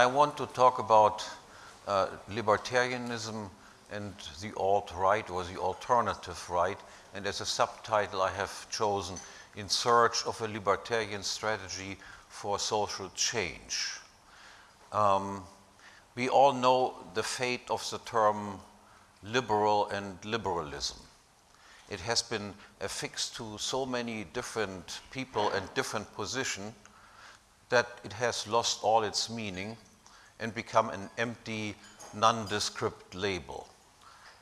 I want to talk about uh, libertarianism and the alt-right or the alternative right. And as a subtitle, I have chosen In Search of a Libertarian Strategy for Social Change. Um, we all know the fate of the term liberal and liberalism. It has been affixed to so many different people and different positions that it has lost all its meaning and become an empty, nondescript label.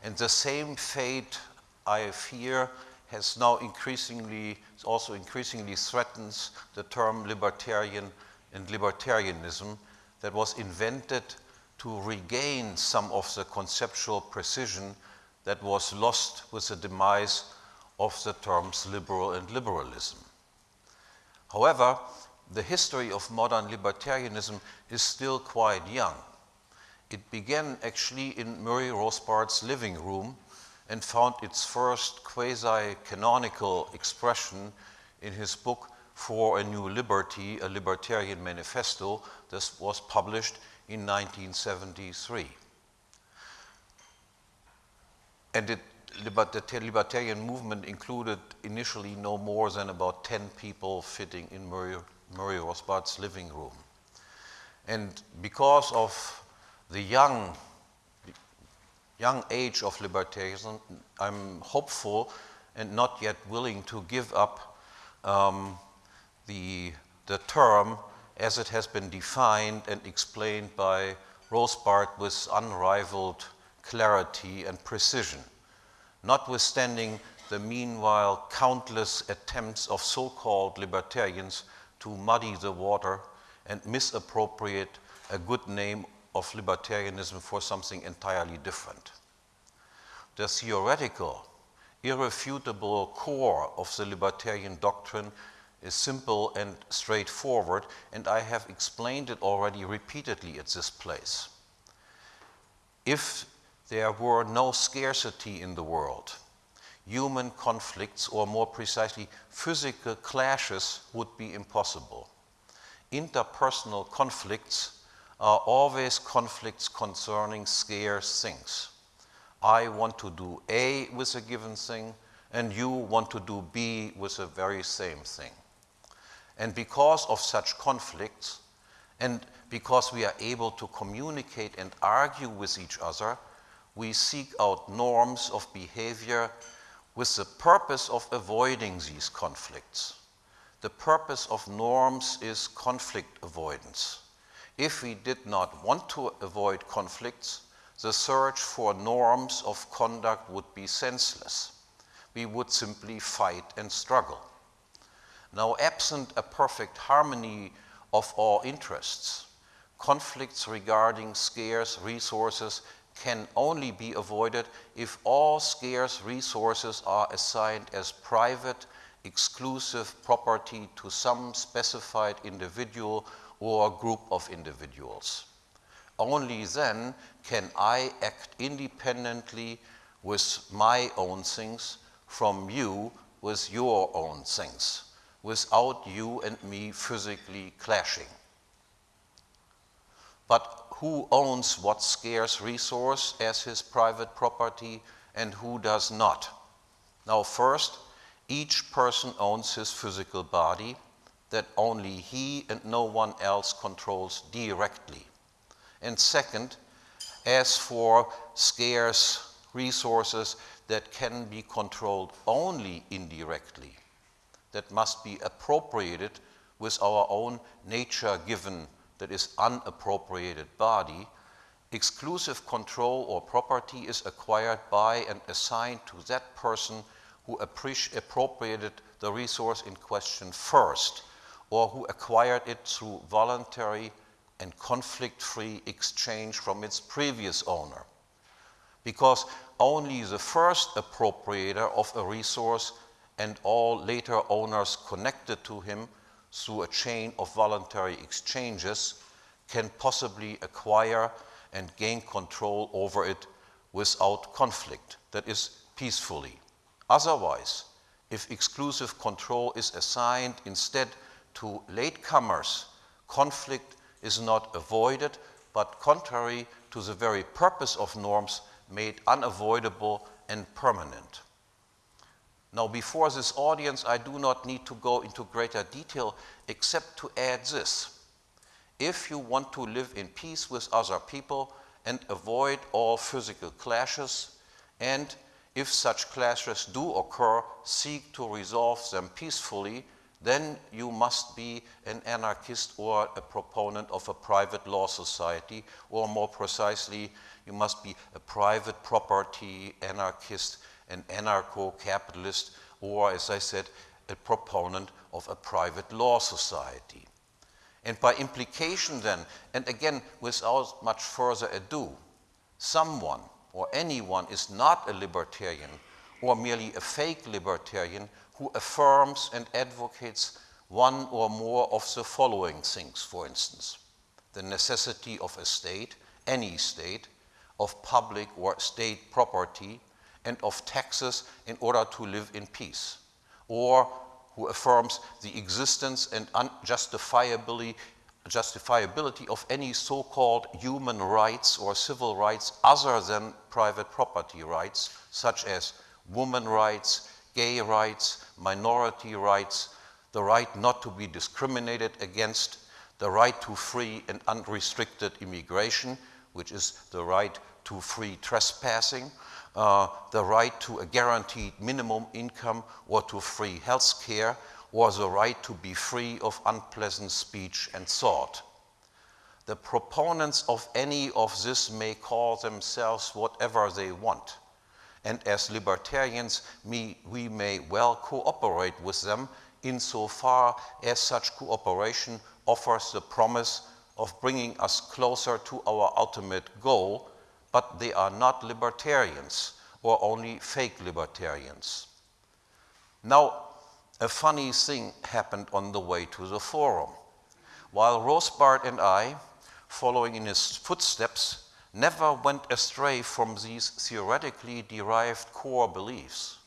And the same fate, I fear, has now increasingly, also increasingly threatens the term libertarian and libertarianism that was invented to regain some of the conceptual precision that was lost with the demise of the terms liberal and liberalism. However, the history of modern libertarianism is still quite young. It began actually in Murray Rothbard's living room and found its first quasi-canonical expression in his book For a New Liberty, a Libertarian Manifesto. This was published in 1973. And it, the libertarian movement included initially no more than about 10 people fitting in Murray, Murray Rothbard's living room. And because of the young, young age of libertarianism, I'm hopeful and not yet willing to give up um, the, the term as it has been defined and explained by Rothbard with unrivaled clarity and precision, notwithstanding the meanwhile countless attempts of so-called libertarians to muddy the water and misappropriate a good name of libertarianism for something entirely different. The theoretical, irrefutable core of the libertarian doctrine is simple and straightforward, and I have explained it already repeatedly at this place. If there were no scarcity in the world, human conflicts, or more precisely, physical clashes would be impossible. Interpersonal conflicts are always conflicts concerning scarce things. I want to do A with a given thing, and you want to do B with the very same thing. And because of such conflicts, and because we are able to communicate and argue with each other, we seek out norms of behavior with the purpose of avoiding these conflicts. The purpose of norms is conflict avoidance. If we did not want to avoid conflicts, the search for norms of conduct would be senseless. We would simply fight and struggle. Now, absent a perfect harmony of all interests, conflicts regarding scarce resources can only be avoided if all scarce resources are assigned as private, exclusive property to some specified individual or group of individuals. Only then can I act independently with my own things from you with your own things without you and me physically clashing. But who owns what scarce resource as his private property and who does not? Now, first, each person owns his physical body that only he and no one else controls directly. And second, as for scarce resources that can be controlled only indirectly, that must be appropriated with our own nature given, that is unappropriated body, exclusive control or property is acquired by and assigned to that person who appropriated the resource in question first, or who acquired it through voluntary and conflict-free exchange from its previous owner. Because only the first appropriator of a resource and all later owners connected to him through a chain of voluntary exchanges can possibly acquire and gain control over it without conflict, that is, peacefully. Otherwise, if exclusive control is assigned instead to latecomers, conflict is not avoided, but contrary to the very purpose of norms, made unavoidable and permanent. Now, before this audience, I do not need to go into greater detail except to add this. If you want to live in peace with other people and avoid all physical clashes, and if such clashes do occur, seek to resolve them peacefully, then you must be an anarchist or a proponent of a private law society, or more precisely, you must be a private property anarchist, an anarcho-capitalist, or as I said, a proponent of a private law society. And by implication then, and again without much further ado, someone or anyone is not a libertarian or merely a fake libertarian who affirms and advocates one or more of the following things, for instance. The necessity of a state, any state, of public or state property, and of taxes in order to live in peace. Or who affirms the existence and unjustifiably justifiability of any so-called human rights or civil rights other than private property rights, such as woman rights, gay rights, minority rights, the right not to be discriminated against, the right to free and unrestricted immigration, which is the right to free trespassing, uh, the right to a guaranteed minimum income or to free health care, or the right to be free of unpleasant speech and thought. The proponents of any of this may call themselves whatever they want and as libertarians, we, we may well cooperate with them insofar as such cooperation offers the promise of bringing us closer to our ultimate goal, but they are not libertarians or only fake libertarians. Now, a funny thing happened on the way to the forum. While Rothbard and I, following in his footsteps, never went astray from these theoretically derived core beliefs.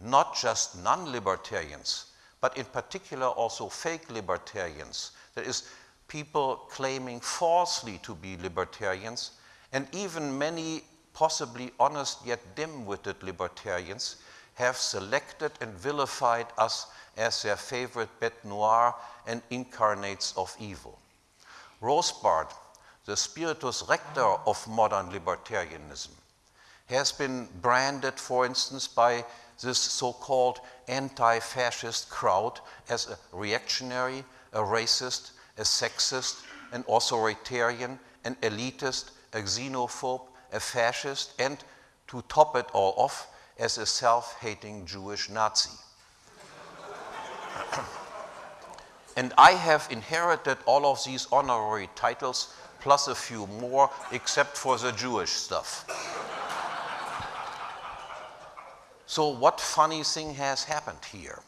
Not just non-libertarians, but in particular also fake libertarians, that is, people claiming falsely to be libertarians, and even many possibly honest yet dim-witted libertarians have selected and vilified us as their favorite bête noire and incarnates of evil. Rothbard the spiritus rector of modern libertarianism, has been branded, for instance, by this so-called anti-fascist crowd as a reactionary, a racist, a sexist, an authoritarian, an elitist, a xenophobe, a fascist, and to top it all off, as a self-hating Jewish Nazi. and I have inherited all of these honorary titles plus a few more, except for the Jewish stuff. so what funny thing has happened here?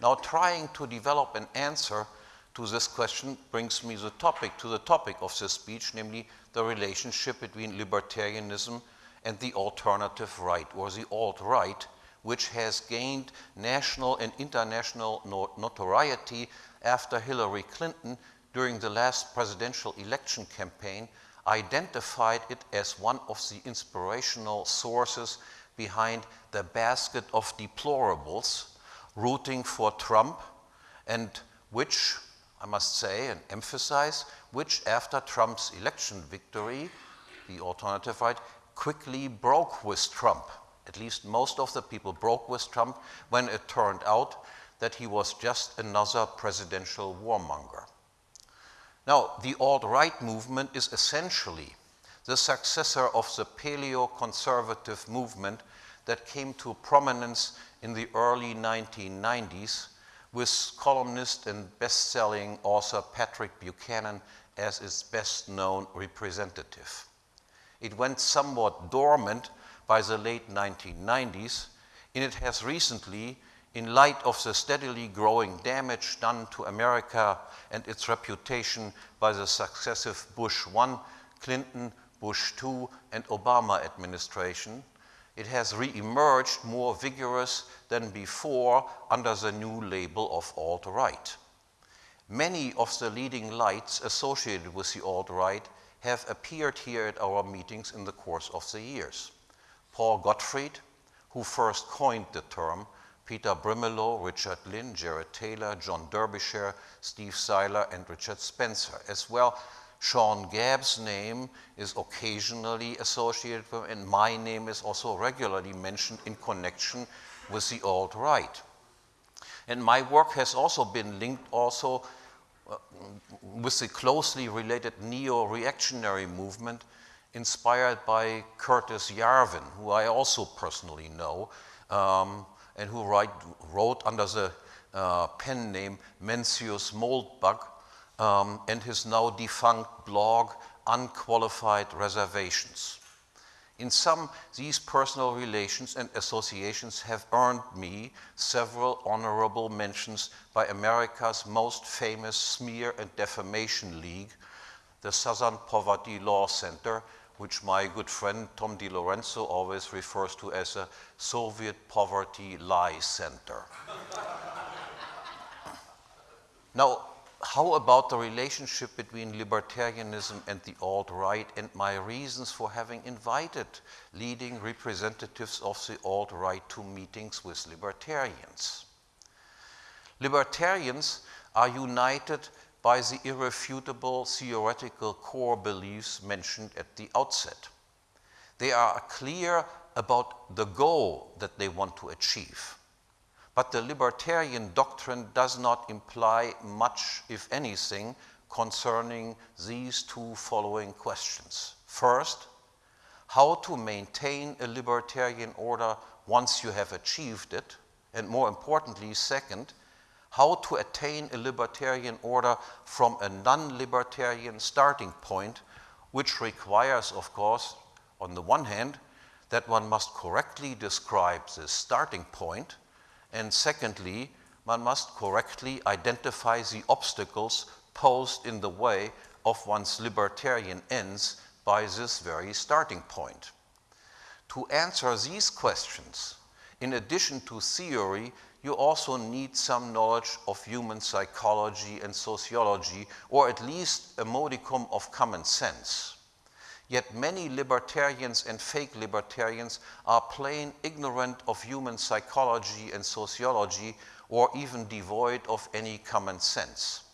Now trying to develop an answer to this question brings me the topic, to the topic of this speech, namely the relationship between libertarianism and the alternative right, or the alt-right, which has gained national and international notoriety after Hillary Clinton during the last presidential election campaign identified it as one of the inspirational sources behind the basket of deplorables rooting for Trump and which, I must say and emphasize, which after Trump's election victory, the alternative right, quickly broke with Trump. At least most of the people broke with Trump when it turned out that he was just another presidential warmonger. Now, the alt-right movement is essentially the successor of the paleo-conservative movement that came to prominence in the early 1990s with columnist and best-selling author Patrick Buchanan as its best-known representative. It went somewhat dormant by the late 1990s, and it has recently in light of the steadily growing damage done to America and its reputation by the successive Bush 1, Clinton, Bush 2, and Obama administration, it has re-emerged more vigorous than before under the new label of alt-right. Many of the leading lights associated with the alt-right have appeared here at our meetings in the course of the years. Paul Gottfried, who first coined the term, Peter Brimelow, Richard Lynn, Jared Taylor, John Derbyshire, Steve Sailer, and Richard Spencer. As well, Sean Gabb's name is occasionally associated with, and my name is also regularly mentioned in connection with the alt-right. And my work has also been linked also uh, with the closely related neo-reactionary movement inspired by Curtis Yarvin, who I also personally know, um, and who write, wrote under the uh, pen name Mencius Moldbug um, and his now defunct blog Unqualified Reservations. In some, these personal relations and associations have earned me several honorable mentions by America's most famous smear and defamation league, the Southern Poverty Law Center, which my good friend Tom DiLorenzo always refers to as a Soviet Poverty Lie Center. now, how about the relationship between libertarianism and the alt-right and my reasons for having invited leading representatives of the alt-right to meetings with libertarians? Libertarians are united by the irrefutable theoretical core beliefs mentioned at the outset. They are clear about the goal that they want to achieve. But the libertarian doctrine does not imply much, if anything, concerning these two following questions. First, how to maintain a libertarian order once you have achieved it, and more importantly, second, how to attain a libertarian order from a non-libertarian starting point, which requires, of course, on the one hand, that one must correctly describe the starting point, and secondly, one must correctly identify the obstacles posed in the way of one's libertarian ends by this very starting point. To answer these questions, in addition to theory, you also need some knowledge of human psychology and sociology, or at least a modicum of common sense. Yet many libertarians and fake libertarians are plain ignorant of human psychology and sociology or even devoid of any common sense.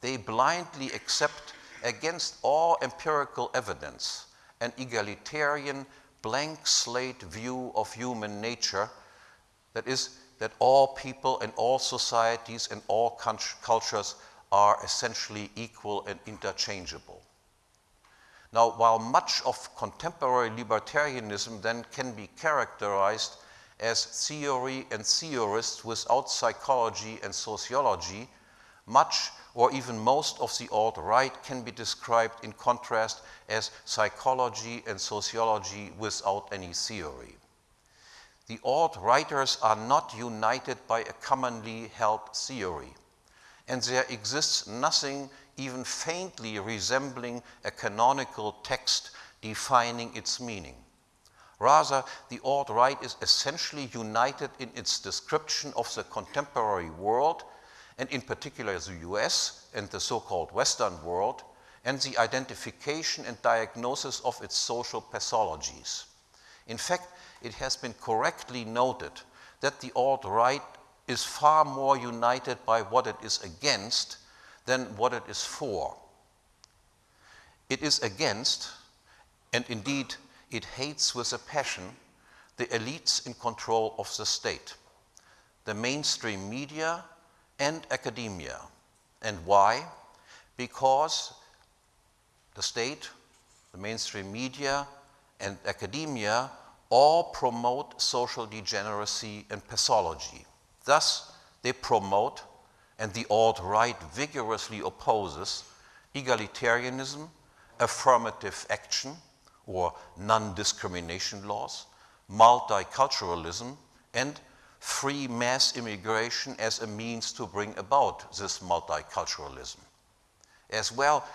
They blindly accept against all empirical evidence an egalitarian blank slate view of human nature that is that all people and all societies and all cultures are essentially equal and interchangeable. Now, while much of contemporary libertarianism then can be characterized as theory and theorists without psychology and sociology, much or even most of the alt-right can be described in contrast as psychology and sociology without any theory. The alt-righters are not united by a commonly held theory, and there exists nothing even faintly resembling a canonical text defining its meaning. Rather, the alt-right is essentially united in its description of the contemporary world, and in particular the US and the so-called Western world, and the identification and diagnosis of its social pathologies. In fact, it has been correctly noted that the alt-right is far more united by what it is against than what it is for. It is against, and indeed it hates with a passion, the elites in control of the state, the mainstream media and academia. And why? Because the state, the mainstream media, and academia all promote social degeneracy and pathology. Thus, they promote and the alt-right vigorously opposes egalitarianism, affirmative action or non-discrimination laws, multiculturalism, and free mass immigration as a means to bring about this multiculturalism. As well,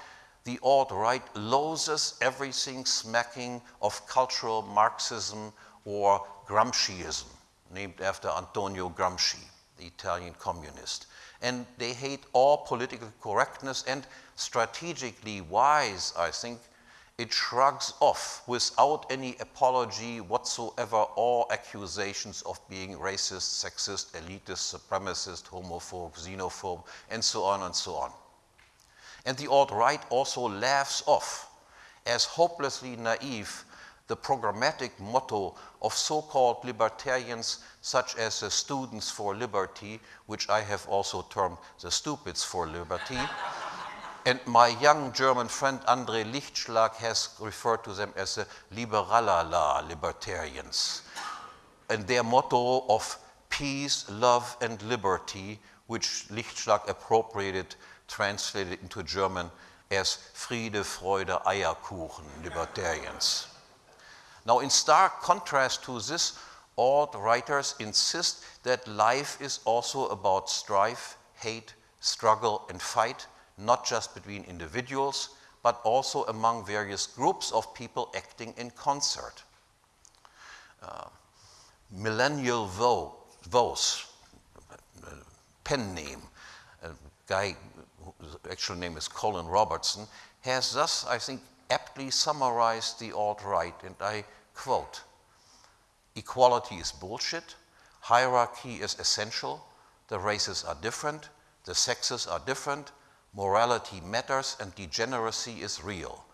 the alt-right loathes everything smacking of cultural Marxism or Gramsciism, named after Antonio Gramsci. The Italian communist. And they hate all political correctness and strategically wise, I think, it shrugs off without any apology whatsoever all accusations of being racist, sexist, elitist, supremacist, homophobe, xenophobe, and so on and so on. And the alt-right also laughs off as hopelessly naive the programmatic motto of so-called libertarians such as the Students for Liberty, which I have also termed the Stupids for Liberty, and my young German friend André Lichtschlag has referred to them as the Liberalala libertarians. And their motto of peace, love, and liberty, which Lichtschlag appropriated, translated into German as Friede, Freude, Eierkuchen libertarians. Now, in stark contrast to this, alt righters insist that life is also about strife, hate, struggle, and fight, not just between individuals, but also among various groups of people acting in concert. Uh, Millennial Vo Vos, pen name, a guy whose actual name is Colin Robertson, has thus, I think, aptly summarized the alt-right, and I quote, equality is bullshit, hierarchy is essential, the races are different, the sexes are different, morality matters and degeneracy is real.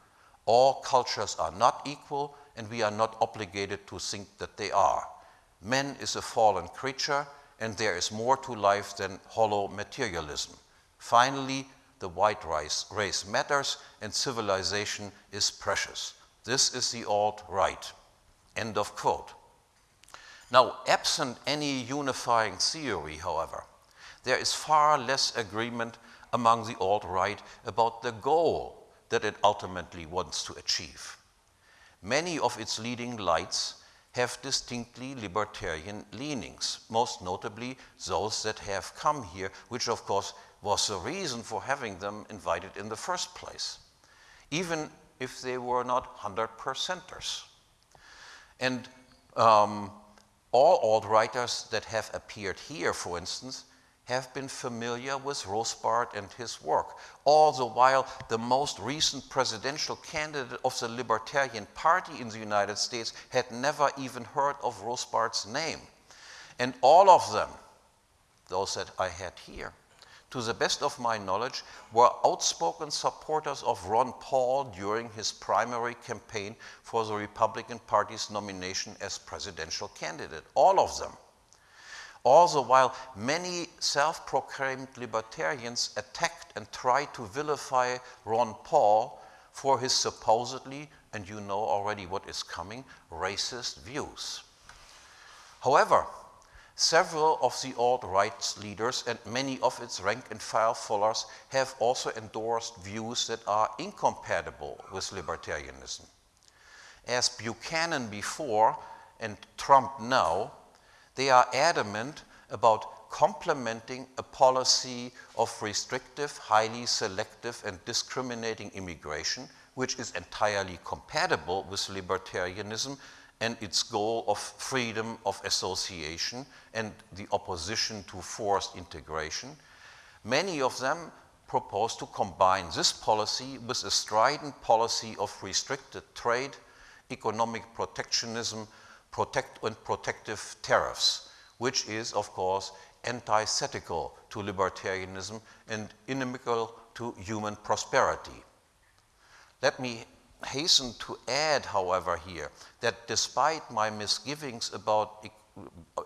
All cultures are not equal and we are not obligated to think that they are. Man is a fallen creature and there is more to life than hollow materialism. Finally, the white race, race matters and civilization is precious. This is the alt-right. End of quote. Now, absent any unifying theory, however, there is far less agreement among the alt-right about the goal that it ultimately wants to achieve. Many of its leading lights have distinctly libertarian leanings, most notably those that have come here, which of course was the reason for having them invited in the first place, even if they were not 100%ers. And um, all alt-righters that have appeared here, for instance, have been familiar with Rothbard and his work. All the while, the most recent presidential candidate of the Libertarian Party in the United States had never even heard of Rothbard's name. And all of them, those that I had here, to the best of my knowledge, were outspoken supporters of Ron Paul during his primary campaign for the Republican Party's nomination as presidential candidate. All of them. All the while, many self-proclaimed libertarians attacked and tried to vilify Ron Paul for his supposedly, and you know already what is coming, racist views. However, several of the alt-right leaders and many of its rank-and-file followers have also endorsed views that are incompatible with libertarianism. As Buchanan before and Trump now, they are adamant about complementing a policy of restrictive, highly selective, and discriminating immigration, which is entirely compatible with libertarianism and its goal of freedom of association and the opposition to forced integration. Many of them propose to combine this policy with a strident policy of restricted trade, economic protectionism, protect and protective tariffs, which is, of course, antithetical to libertarianism and inimical to human prosperity. Let me hasten to add, however, here that despite my misgivings about,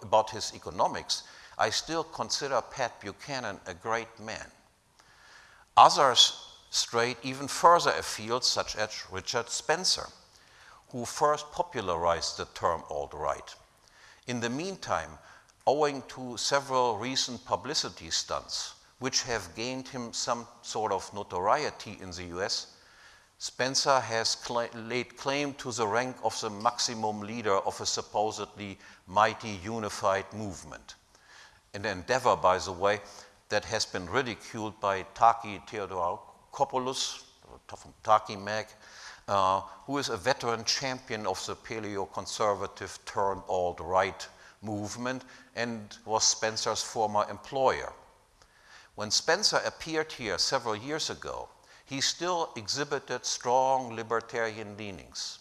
about his economics, I still consider Pat Buchanan a great man. Others strayed even further afield, such as Richard Spencer who first popularized the term alt-right. In the meantime, owing to several recent publicity stunts, which have gained him some sort of notoriety in the US, Spencer has cl laid claim to the rank of the maximum leader of a supposedly mighty unified movement. An endeavor, by the way, that has been ridiculed by Taki Theodorakopoulos, Taki Mag, uh, who is a veteran champion of the paleo-conservative turned alt-right movement and was Spencer's former employer. When Spencer appeared here several years ago, he still exhibited strong libertarian leanings.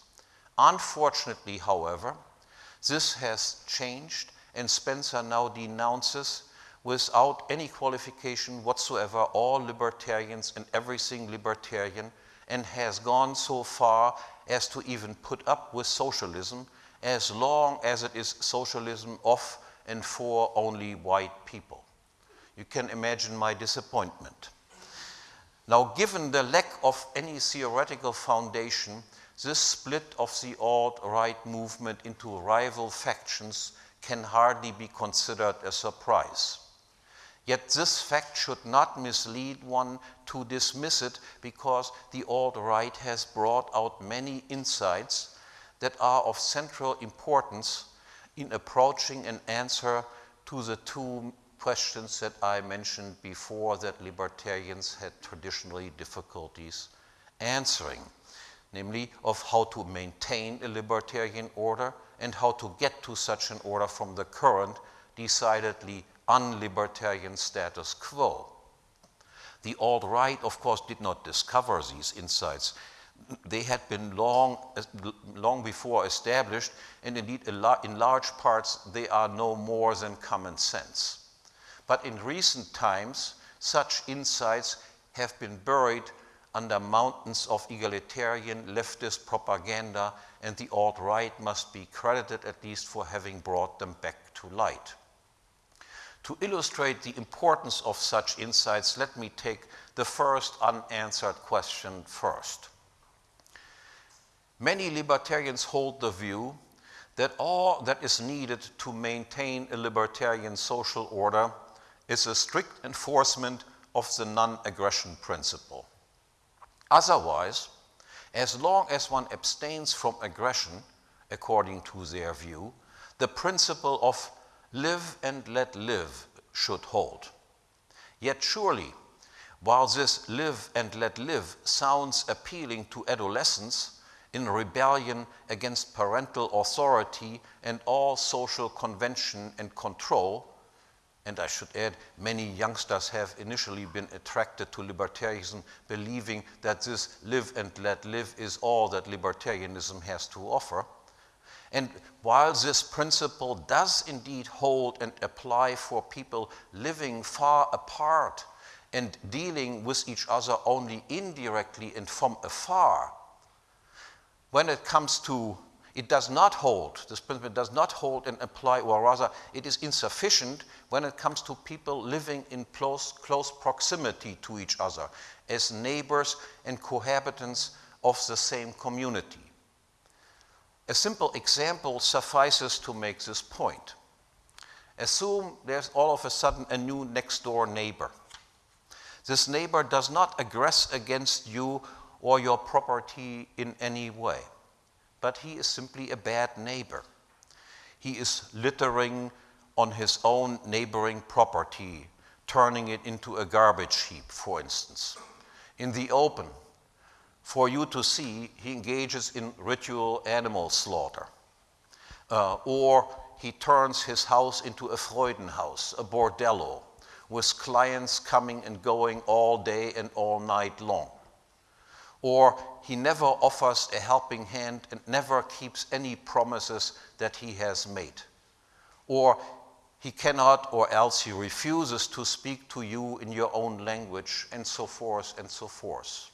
Unfortunately, however, this has changed and Spencer now denounces without any qualification whatsoever all libertarians and everything libertarian and has gone so far as to even put up with socialism as long as it is socialism of and for only white people. You can imagine my disappointment. Now, given the lack of any theoretical foundation, this split of the alt-right movement into rival factions can hardly be considered a surprise. Yet this fact should not mislead one to dismiss it because the alt-right has brought out many insights that are of central importance in approaching an answer to the two questions that I mentioned before that libertarians had traditionally difficulties answering, namely of how to maintain a libertarian order and how to get to such an order from the current, decidedly unlibertarian status quo. The alt-right, of course, did not discover these insights. They had been long, long before established, and indeed, in large parts, they are no more than common sense. But in recent times, such insights have been buried under mountains of egalitarian leftist propaganda, and the alt-right must be credited at least for having brought them back to light. To illustrate the importance of such insights, let me take the first unanswered question first. Many libertarians hold the view that all that is needed to maintain a libertarian social order is a strict enforcement of the non-aggression principle. Otherwise, as long as one abstains from aggression, according to their view, the principle of live and let live should hold. Yet surely, while this live and let live sounds appealing to adolescents in rebellion against parental authority and all social convention and control, and I should add, many youngsters have initially been attracted to libertarianism, believing that this live and let live is all that libertarianism has to offer. And while this principle does indeed hold and apply for people living far apart and dealing with each other only indirectly and from afar, when it comes to it does not hold, this principle does not hold and apply, or rather, it is insufficient when it comes to people living in close, close proximity to each other as neighbors and cohabitants of the same community. A simple example suffices to make this point. Assume there's all of a sudden a new next door neighbor. This neighbor does not aggress against you or your property in any way but he is simply a bad neighbor. He is littering on his own neighboring property, turning it into a garbage heap, for instance. In the open, for you to see, he engages in ritual animal slaughter. Uh, or he turns his house into a Freudenhaus, a bordello, with clients coming and going all day and all night long or he never offers a helping hand and never keeps any promises that he has made. Or he cannot, or else he refuses to speak to you in your own language, and so forth and so forth.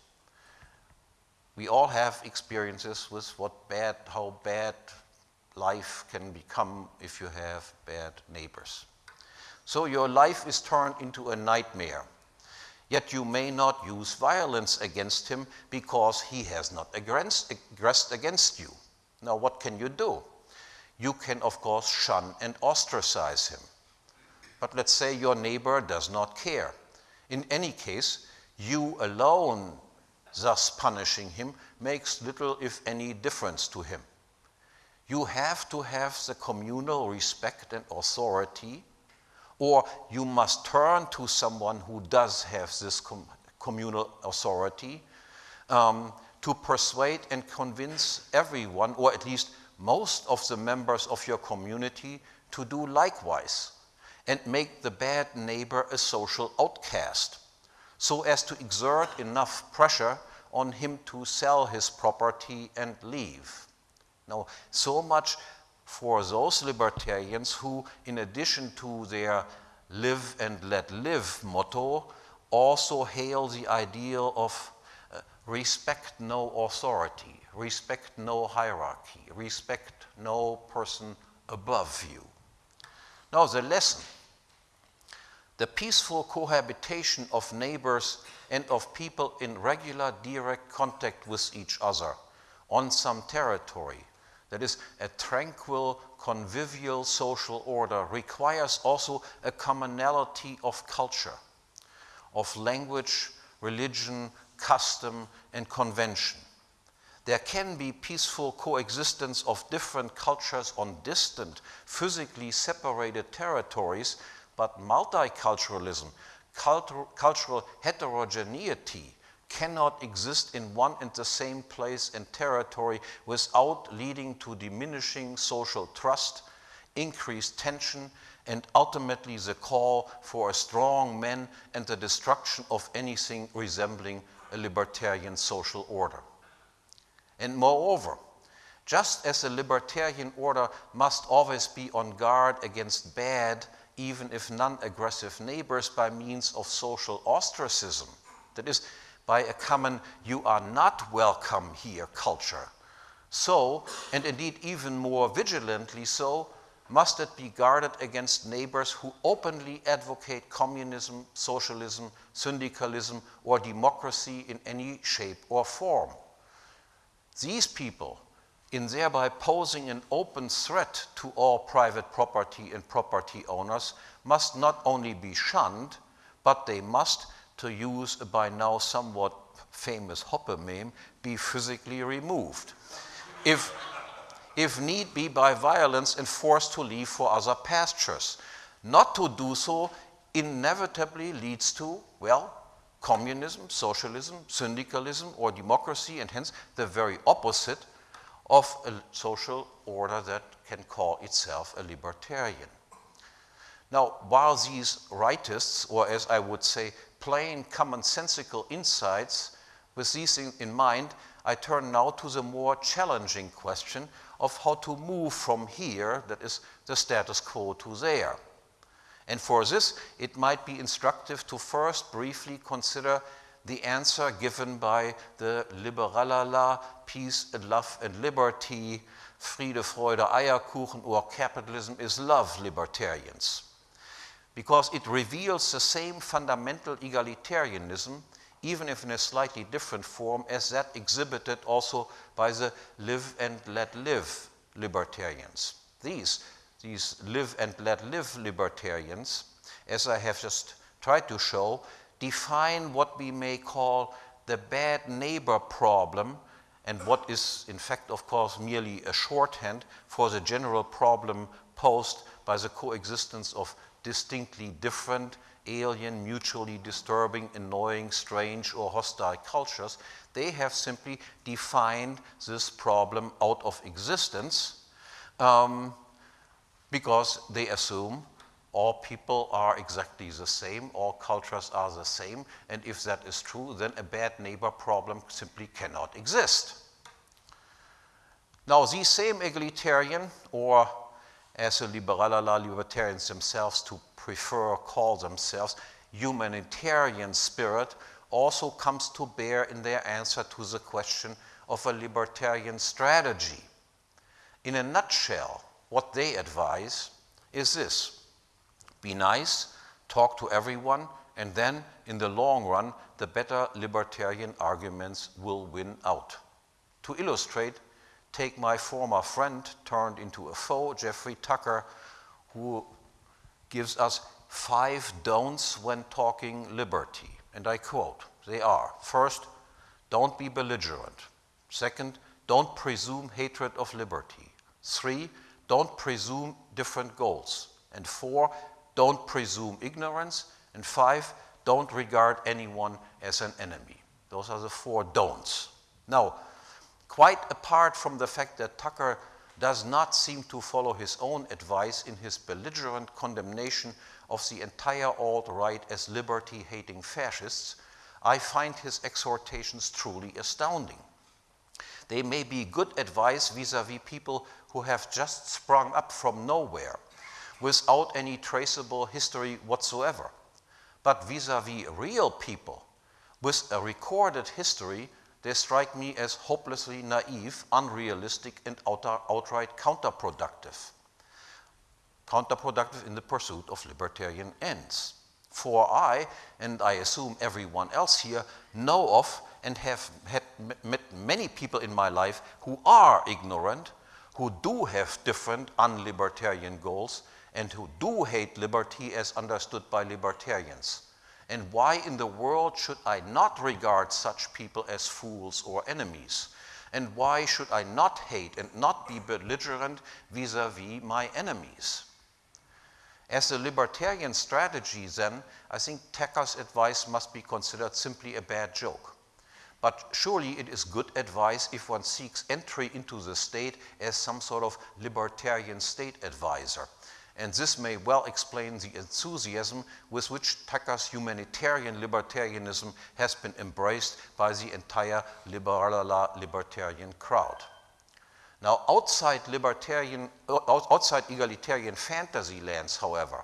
We all have experiences with what bad, how bad life can become if you have bad neighbors. So your life is turned into a nightmare Yet you may not use violence against him because he has not aggressed against you. Now, what can you do? You can, of course, shun and ostracize him. But let's say your neighbor does not care. In any case, you alone, thus punishing him, makes little, if any, difference to him. You have to have the communal respect and authority or you must turn to someone who does have this com communal authority um, to persuade and convince everyone, or at least most of the members of your community, to do likewise and make the bad neighbor a social outcast, so as to exert enough pressure on him to sell his property and leave. Now, so much for those libertarians who, in addition to their live and let live motto, also hail the ideal of uh, respect no authority, respect no hierarchy, respect no person above you. Now, the lesson the peaceful cohabitation of neighbors and of people in regular direct contact with each other on some territory, that is, a tranquil, convivial social order, requires also a commonality of culture, of language, religion, custom, and convention. There can be peaceful coexistence of different cultures on distant, physically separated territories but multiculturalism, cultural, heterogeneity, cannot exist in one and the same place and territory without leading to diminishing social trust, increased tension, and ultimately the call for a strong man and the destruction of anything resembling a libertarian social order. And moreover, just as a libertarian order must always be on guard against bad even if non-aggressive neighbors by means of social ostracism. That is, by a common you are not welcome here culture. So, and indeed even more vigilantly so, must it be guarded against neighbors who openly advocate communism, socialism, syndicalism, or democracy in any shape or form. These people in thereby posing an open threat to all private property and property owners, must not only be shunned, but they must, to use a by now somewhat famous Hoppe meme, be physically removed. if, if need be by violence and forced to leave for other pastures. Not to do so inevitably leads to, well, communism, socialism, syndicalism, or democracy, and hence the very opposite of a social order that can call itself a libertarian. Now, while these rightists, or as I would say, plain commonsensical insights, with these in, in mind, I turn now to the more challenging question of how to move from here, that is the status quo, to there. And for this, it might be instructive to first briefly consider the answer given by the Liberalala, peace and love and liberty, Friede, Freude, Eierkuchen, or capitalism is love libertarians. Because it reveals the same fundamental egalitarianism, even if in a slightly different form, as that exhibited also by the live and let live libertarians. These, these live and let live libertarians, as I have just tried to show, define what we may call the bad neighbor problem and what is in fact of course merely a shorthand for the general problem posed by the coexistence of distinctly different alien, mutually disturbing, annoying, strange, or hostile cultures, they have simply defined this problem out of existence um, because they assume all people are exactly the same, all cultures are the same, and if that is true, then a bad neighbor problem simply cannot exist. Now, these same egalitarian, or as the liberalala libertarians themselves to prefer or call themselves, humanitarian spirit, also comes to bear in their answer to the question of a libertarian strategy. In a nutshell, what they advise is this be nice, talk to everyone, and then in the long run, the better libertarian arguments will win out. To illustrate, take my former friend turned into a foe, Jeffrey Tucker, who gives us five don'ts when talking liberty. And I quote, they are, first, don't be belligerent. Second, don't presume hatred of liberty. Three, don't presume different goals. And four, don't presume ignorance, and five, don't regard anyone as an enemy. Those are the four don'ts. Now, quite apart from the fact that Tucker does not seem to follow his own advice in his belligerent condemnation of the entire alt-right as liberty-hating fascists, I find his exhortations truly astounding. They may be good advice vis-à-vis -vis people who have just sprung up from nowhere without any traceable history whatsoever. But vis-à-vis -vis real people with a recorded history they strike me as hopelessly naive, unrealistic, and outright counterproductive. Counterproductive in the pursuit of libertarian ends. For I, and I assume everyone else here, know of and have met many people in my life who are ignorant, who do have different unlibertarian goals, and who do hate liberty as understood by libertarians. And why in the world should I not regard such people as fools or enemies? And why should I not hate and not be belligerent vis-a-vis my enemies? As a libertarian strategy, then, I think Tucker's advice must be considered simply a bad joke. But surely it is good advice if one seeks entry into the state as some sort of libertarian state advisor and this may well explain the enthusiasm with which Tucker's humanitarian libertarianism has been embraced by the entire liberal libertarian crowd. Now, outside libertarian, outside egalitarian fantasy lands, however,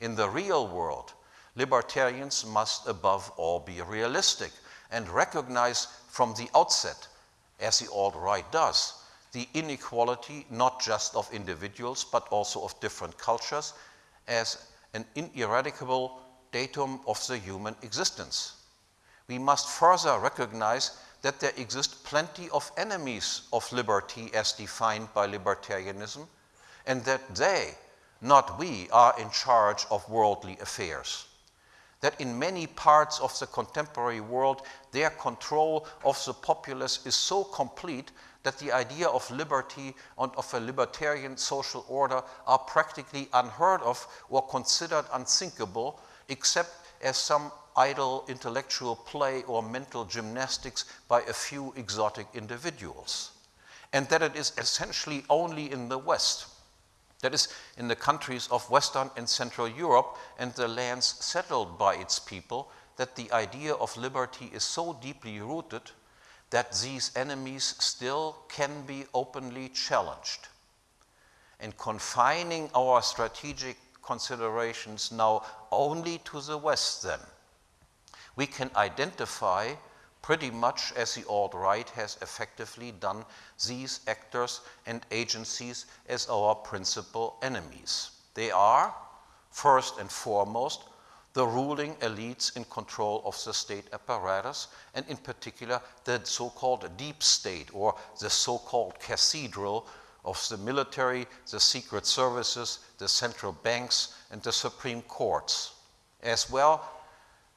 in the real world, libertarians must above all be realistic and recognize from the outset, as the alt-right does, the inequality not just of individuals but also of different cultures as an ineradicable datum of the human existence. We must further recognize that there exist plenty of enemies of liberty as defined by libertarianism and that they, not we, are in charge of worldly affairs. That in many parts of the contemporary world, their control of the populace is so complete that the idea of liberty and of a libertarian social order are practically unheard of or considered unthinkable, except as some idle intellectual play or mental gymnastics by a few exotic individuals. And that it is essentially only in the West, that is, in the countries of Western and Central Europe and the lands settled by its people, that the idea of liberty is so deeply rooted that these enemies still can be openly challenged. And confining our strategic considerations now only to the West, then, we can identify pretty much as the alt-right has effectively done these actors and agencies as our principal enemies. They are, first and foremost, the ruling elites in control of the state apparatus, and in particular the so-called deep state or the so-called cathedral of the military, the secret services, the central banks, and the supreme courts. As well,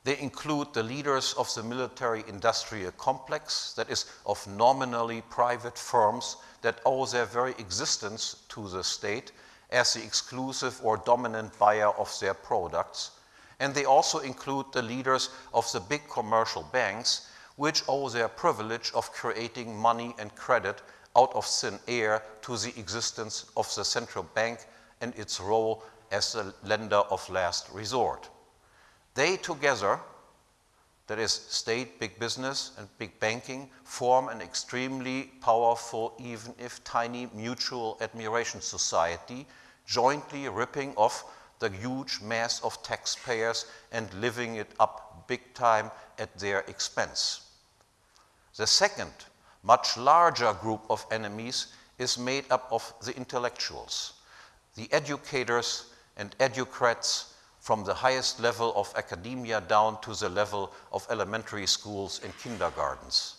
they include the leaders of the military industrial complex, that is, of nominally private firms that owe their very existence to the state as the exclusive or dominant buyer of their products and they also include the leaders of the big commercial banks, which owe their privilege of creating money and credit out of thin air to the existence of the central bank and its role as the lender of last resort. They together, that is state, big business, and big banking, form an extremely powerful, even if tiny, mutual admiration society, jointly ripping off the huge mass of taxpayers and living it up big time at their expense. The second, much larger group of enemies is made up of the intellectuals, the educators and educrats from the highest level of academia down to the level of elementary schools and kindergartens.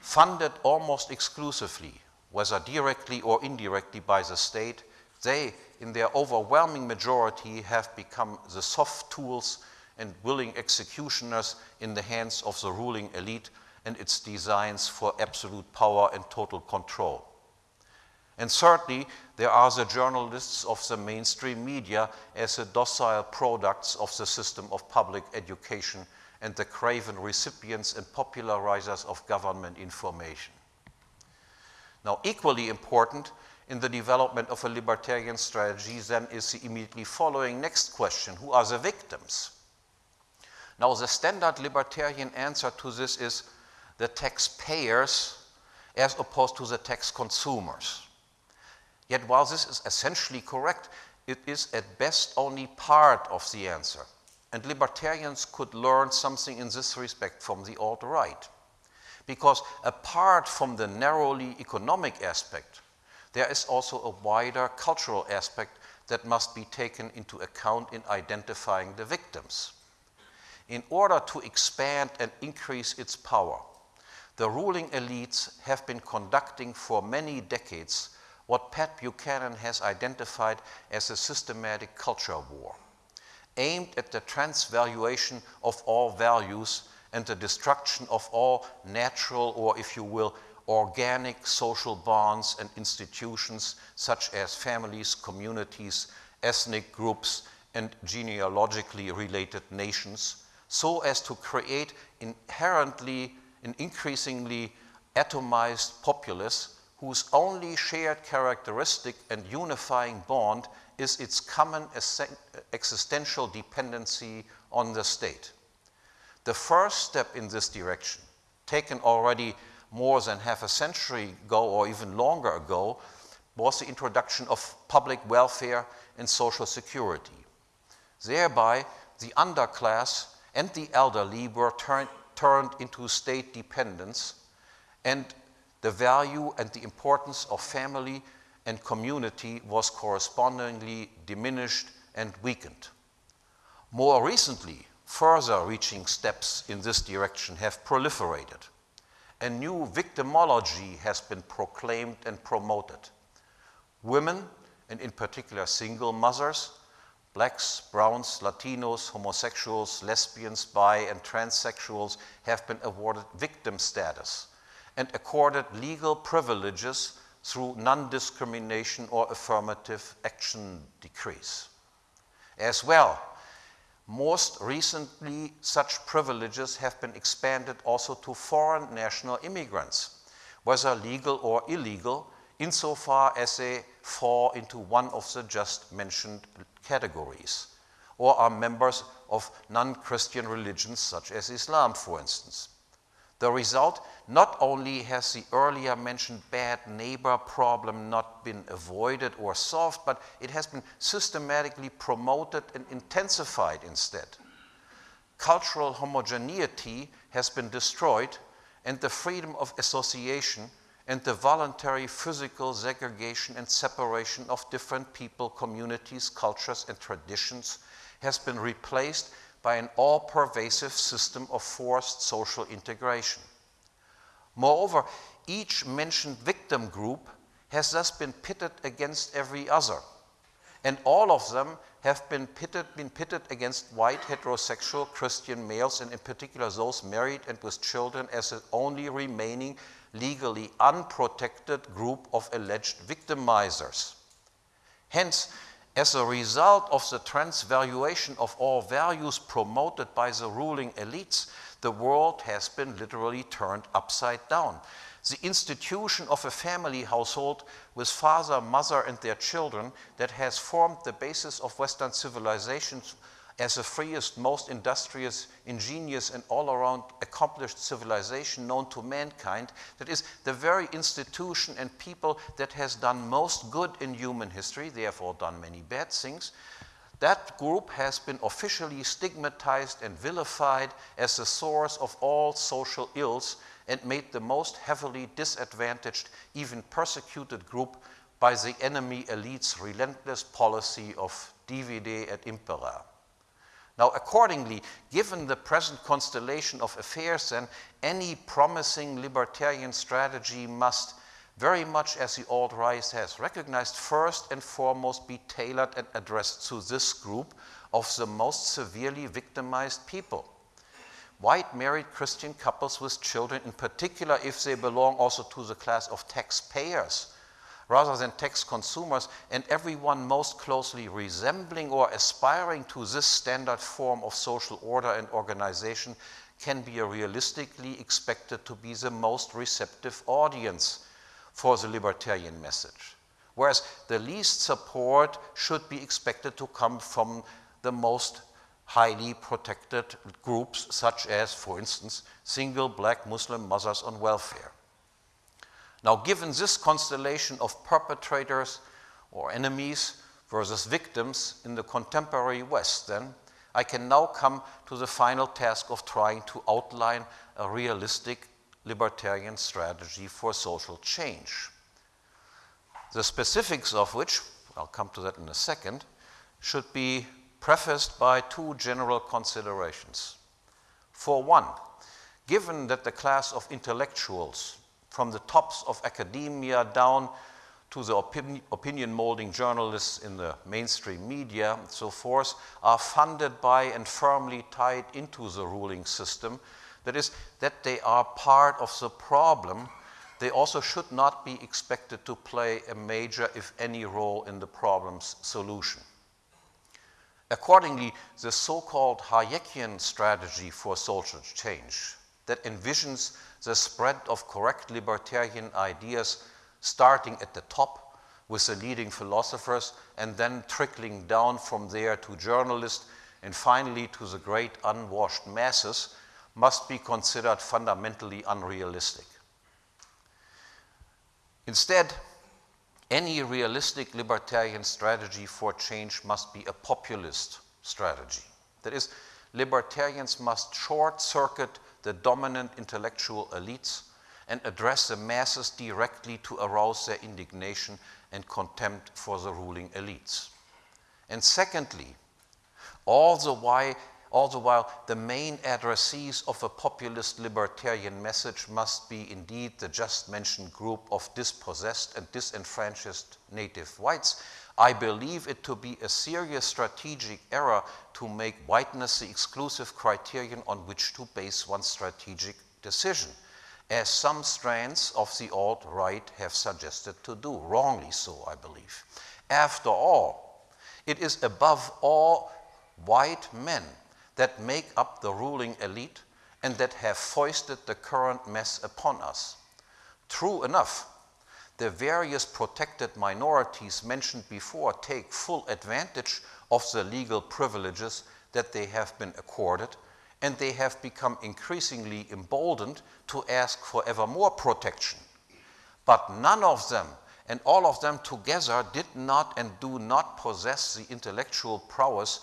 Funded almost exclusively, whether directly or indirectly by the state, they in their overwhelming majority, have become the soft tools and willing executioners in the hands of the ruling elite and its designs for absolute power and total control. And certainly, there are the journalists of the mainstream media as the docile products of the system of public education and the craven recipients and popularizers of government information. Now, equally important in the development of a libertarian strategy then is the immediately following next question who are the victims? Now, the standard libertarian answer to this is the taxpayers as opposed to the tax consumers. Yet, while this is essentially correct, it is at best only part of the answer. And libertarians could learn something in this respect from the alt right. Because apart from the narrowly economic aspect, there is also a wider cultural aspect that must be taken into account in identifying the victims. In order to expand and increase its power, the ruling elites have been conducting for many decades what Pat Buchanan has identified as a systematic culture war, aimed at the transvaluation of all values and the destruction of all natural, or if you will, organic social bonds and institutions such as families, communities, ethnic groups, and genealogically related nations, so as to create inherently an increasingly atomized populace whose only shared characteristic and unifying bond is its common existential dependency on the state. The first step in this direction, taken already more than half a century ago or even longer ago, was the introduction of public welfare and social security. Thereby, the underclass and the elderly were turn, turned into state dependents and the value and the importance of family and community was correspondingly diminished and weakened. More recently, further reaching steps in this direction have proliferated a new victimology has been proclaimed and promoted. Women, and in particular single mothers, blacks, browns, Latinos, homosexuals, lesbians, bi, and transsexuals have been awarded victim status and accorded legal privileges through non discrimination or affirmative action decrees. As well, most recently, such privileges have been expanded also to foreign national immigrants, whether legal or illegal, insofar as they fall into one of the just mentioned categories, or are members of non Christian religions such as Islam, for instance. The result not only has the earlier mentioned bad neighbor problem not been avoided or solved, but it has been systematically promoted and intensified instead. Cultural homogeneity has been destroyed, and the freedom of association and the voluntary physical segregation and separation of different people, communities, cultures, and traditions has been replaced by an all pervasive system of forced social integration. Moreover, each mentioned victim group has thus been pitted against every other, and all of them have been pitted, been pitted against white heterosexual Christian males, and in particular those married and with children, as the only remaining legally unprotected group of alleged victimizers. Hence, as a result of the transvaluation of all values promoted by the ruling elites, the world has been literally turned upside down. The institution of a family household with father, mother, and their children that has formed the basis of Western civilization as the freest, most industrious, ingenious, and all around accomplished civilization known to mankind, that is the very institution and people that has done most good in human history, therefore done many bad things, that group has been officially stigmatized and vilified as the source of all social ills and made the most heavily disadvantaged, even persecuted group by the enemy elite's relentless policy of divide et impera. Now, accordingly, given the present constellation of affairs, then any promising libertarian strategy must, very much as the alt right has recognized, first and foremost be tailored and addressed to this group of the most severely victimized people. White married Christian couples with children, in particular, if they belong also to the class of taxpayers rather than tax consumers, and everyone most closely resembling or aspiring to this standard form of social order and organization can be realistically expected to be the most receptive audience for the libertarian message. whereas the least support should be expected to come from the most highly protected groups, such as, for instance, single black Muslim mothers on welfare. Now, given this constellation of perpetrators or enemies versus victims in the contemporary West, then, I can now come to the final task of trying to outline a realistic libertarian strategy for social change. The specifics of which, I'll come to that in a second, should be prefaced by two general considerations. For one, given that the class of intellectuals, from the tops of academia down to the opinion, opinion molding journalists in the mainstream media and so forth, are funded by and firmly tied into the ruling system, that is, that they are part of the problem, they also should not be expected to play a major, if any, role in the problem's solution. Accordingly, the so-called Hayekian strategy for social change that envisions the spread of correct libertarian ideas starting at the top with the leading philosophers and then trickling down from there to journalists and finally to the great unwashed masses must be considered fundamentally unrealistic. Instead, any realistic libertarian strategy for change must be a populist strategy. That is, libertarians must short circuit the dominant intellectual elites and address the masses directly to arouse their indignation and contempt for the ruling elites. And secondly, all the while, all the while the main addressees of a populist libertarian message must be indeed the just mentioned group of dispossessed and disenfranchised native whites, I believe it to be a serious strategic error to make whiteness the exclusive criterion on which to base one's strategic decision, as some strands of the alt-right have suggested to do, wrongly so, I believe. After all, it is above all white men that make up the ruling elite and that have foisted the current mess upon us. True enough, the various protected minorities mentioned before take full advantage of the legal privileges that they have been accorded, and they have become increasingly emboldened to ask for ever more protection. But none of them, and all of them together, did not and do not possess the intellectual prowess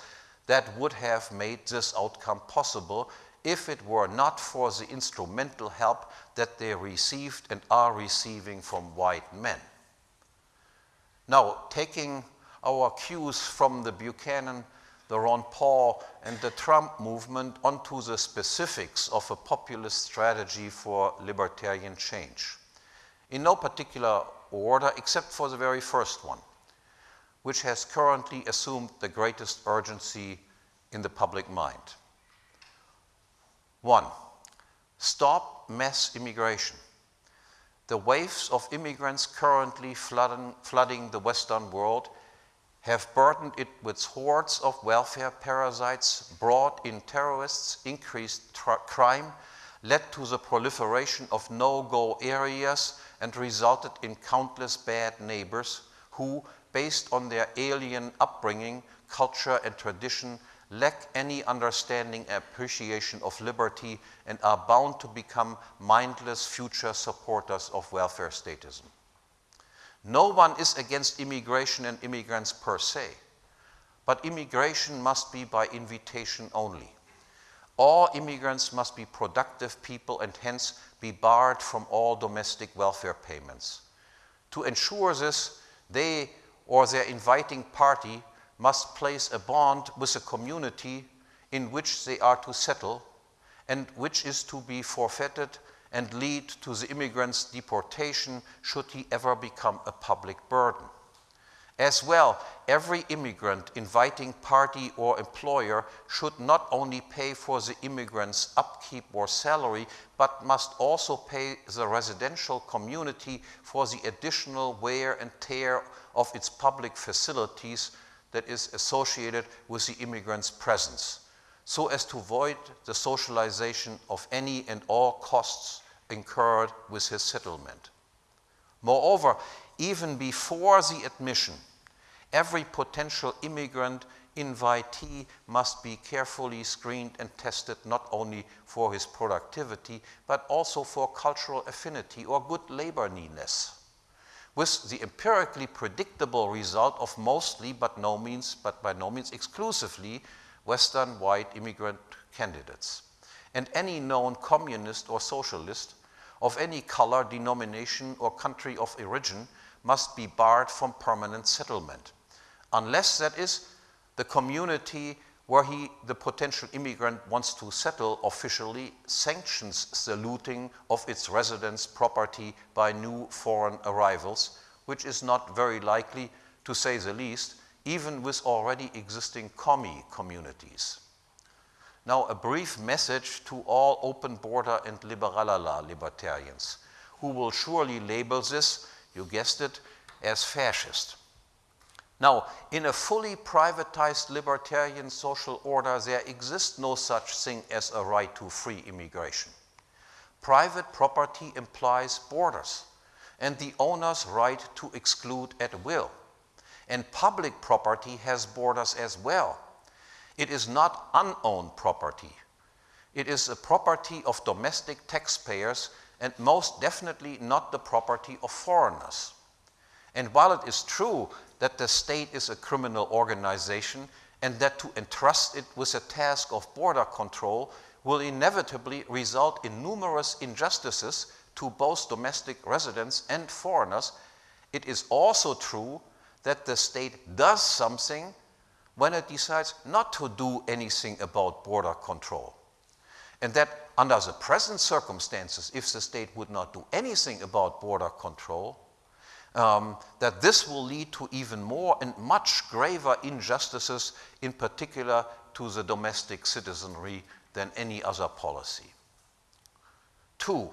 that would have made this outcome possible if it were not for the instrumental help that they received and are receiving from white men. Now, taking our cues from the Buchanan, the Ron Paul, and the Trump movement onto the specifics of a populist strategy for libertarian change. In no particular order, except for the very first one which has currently assumed the greatest urgency in the public mind. One, stop mass immigration. The waves of immigrants currently flooding, flooding the Western world have burdened it with hordes of welfare parasites, brought in terrorists, increased crime, led to the proliferation of no-go areas, and resulted in countless bad neighbors who, based on their alien upbringing, culture, and tradition, lack any understanding and appreciation of liberty and are bound to become mindless future supporters of welfare statism. No one is against immigration and immigrants per se, but immigration must be by invitation only. All immigrants must be productive people and hence be barred from all domestic welfare payments. To ensure this, they or their inviting party must place a bond with a community in which they are to settle and which is to be forfeited and lead to the immigrant's deportation should he ever become a public burden. As well, every immigrant inviting party or employer should not only pay for the immigrant's upkeep or salary, but must also pay the residential community for the additional wear and tear of its public facilities that is associated with the immigrant's presence, so as to avoid the socialization of any and all costs incurred with his settlement. Moreover, even before the admission, every potential immigrant invitee must be carefully screened and tested not only for his productivity, but also for cultural affinity or good labor needness, with the empirically predictable result of mostly, but, no means, but by no means exclusively, Western white immigrant candidates. And any known communist or socialist of any color, denomination, or country of origin must be barred from permanent settlement, unless that is the community where he, the potential immigrant wants to settle officially sanctions the looting of its residence property by new foreign arrivals, which is not very likely, to say the least, even with already existing commie communities. Now, a brief message to all open border and liberalala libertarians, who will surely label this, you guessed it, as fascist. Now, in a fully privatized libertarian social order, there exists no such thing as a right to free immigration. Private property implies borders and the owner's right to exclude at will. And public property has borders as well. It is not unowned property. It is a property of domestic taxpayers and most definitely not the property of foreigners. And while it is true that the state is a criminal organization and that to entrust it with a task of border control will inevitably result in numerous injustices to both domestic residents and foreigners, it is also true that the state does something when it decides not to do anything about border control. And that under the present circumstances, if the state would not do anything about border control, um, that this will lead to even more and much graver injustices, in particular to the domestic citizenry, than any other policy. Two,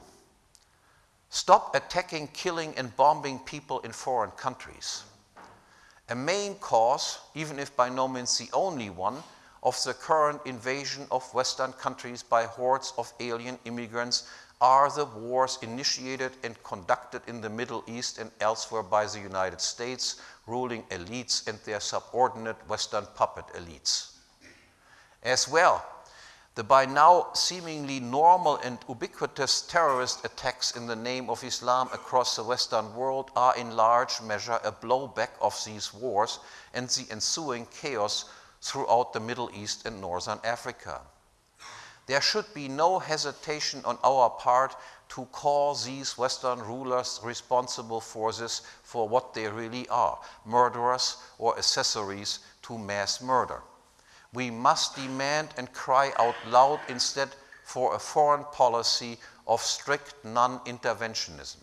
stop attacking, killing, and bombing people in foreign countries. A main cause, even if by no means the only one, of the current invasion of Western countries by hordes of alien immigrants are the wars initiated and conducted in the Middle East and elsewhere by the United States, ruling elites and their subordinate Western puppet elites. As well, the by now seemingly normal and ubiquitous terrorist attacks in the name of Islam across the Western world are in large measure a blowback of these wars and the ensuing chaos throughout the Middle East and Northern Africa. There should be no hesitation on our part to call these Western rulers responsible for this for what they really are murderers or accessories to mass murder. We must demand and cry out loud instead for a foreign policy of strict non interventionism.